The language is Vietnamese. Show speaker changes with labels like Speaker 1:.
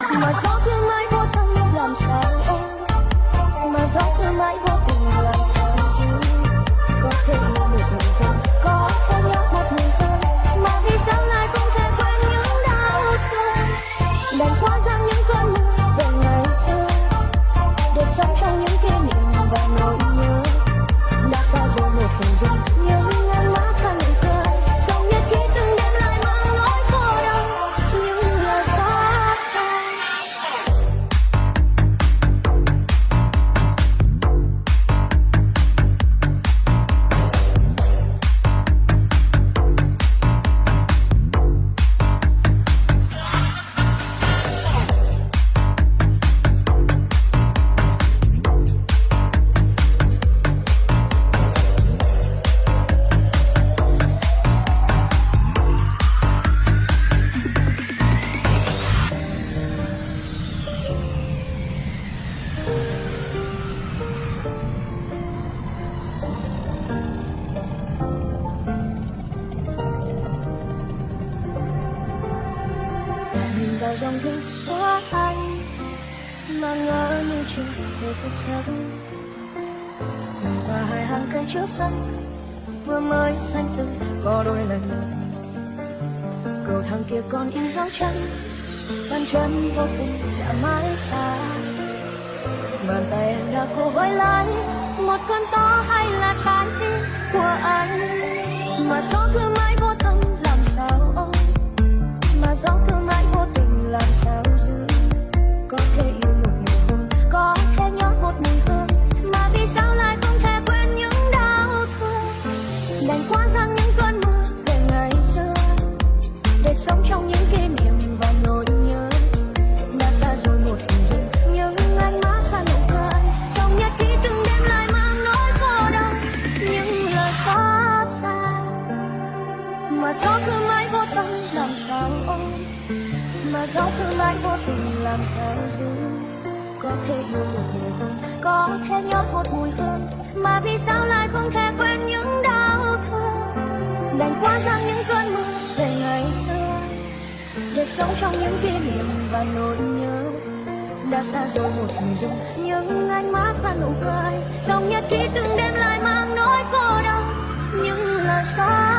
Speaker 1: mà gió cứ mãi vô tâm làm sao ôm mà gió cứ mãi vô vào dòng thư của anh. Mà ngỡ như chưa hề thức giấc và hai hàng cây trước sân, vừa mới xanh tươi có đôi lần. Cầu thang kia còn in dấu chân, bàn chân vô tình đã mãi xa. Bàn tay em đã cố gọi lại, một cơn gió hay là trái tim của anh. Mà gió cứ cứ mãi vô tâm, làm sao ôm? Mà gió cứ mãi vô tình, làm sao giữ? Có thể yêu một người hơn, có thể nhớ một mùi hương. Mà vì sao lại không thể quên những đau thương? Đành quá ra những cơn mưa về ngày xưa. Để sống trong những kỷ niệm và nỗi nhớ. Đã xa rồi một hình dung nhưng ánh mắt và nụ cười. Trong nhật ký từng đêm lại mang nỗi cô đơn. Những lời sao